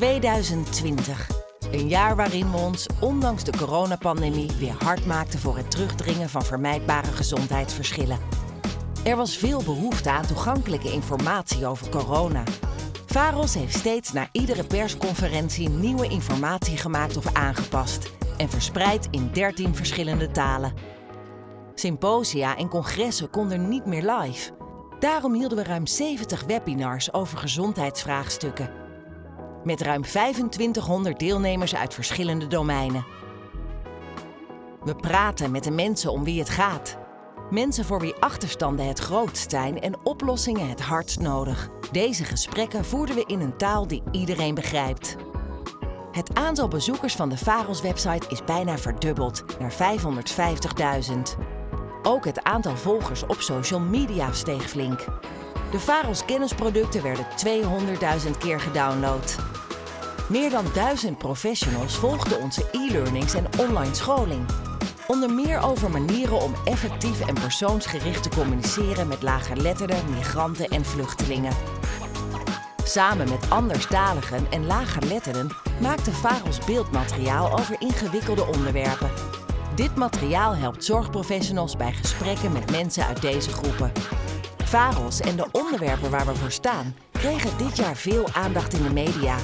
2020. Een jaar waarin we ons, ondanks de coronapandemie, weer hard maakten voor het terugdringen van vermijdbare gezondheidsverschillen. Er was veel behoefte aan toegankelijke informatie over corona. VAROS heeft steeds na iedere persconferentie nieuwe informatie gemaakt of aangepast en verspreid in 13 verschillende talen. Symposia en congressen konden niet meer live. Daarom hielden we ruim 70 webinars over gezondheidsvraagstukken. Met ruim 2500 deelnemers uit verschillende domeinen. We praten met de mensen om wie het gaat. Mensen voor wie achterstanden het grootst zijn en oplossingen het hardst nodig. Deze gesprekken voerden we in een taal die iedereen begrijpt. Het aantal bezoekers van de VAROS-website is bijna verdubbeld naar 550.000. Ook het aantal volgers op social media steeg flink. De VAROS kennisproducten werden 200.000 keer gedownload. Meer dan 1000 professionals volgden onze e-learnings en online scholing. Onder meer over manieren om effectief en persoonsgericht te communiceren met lagerletterden, migranten en vluchtelingen. Samen met anderstaligen en lagerletterden maakte VAROS beeldmateriaal over ingewikkelde onderwerpen. Dit materiaal helpt zorgprofessionals bij gesprekken met mensen uit deze groepen. VAROS en de onderwerpen waar we voor staan kregen dit jaar veel aandacht in de media.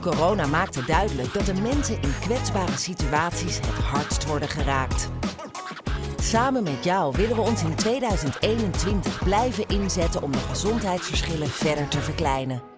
Corona maakte duidelijk dat de mensen in kwetsbare situaties het hardst worden geraakt. Samen met jou willen we ons in 2021 blijven inzetten om de gezondheidsverschillen verder te verkleinen.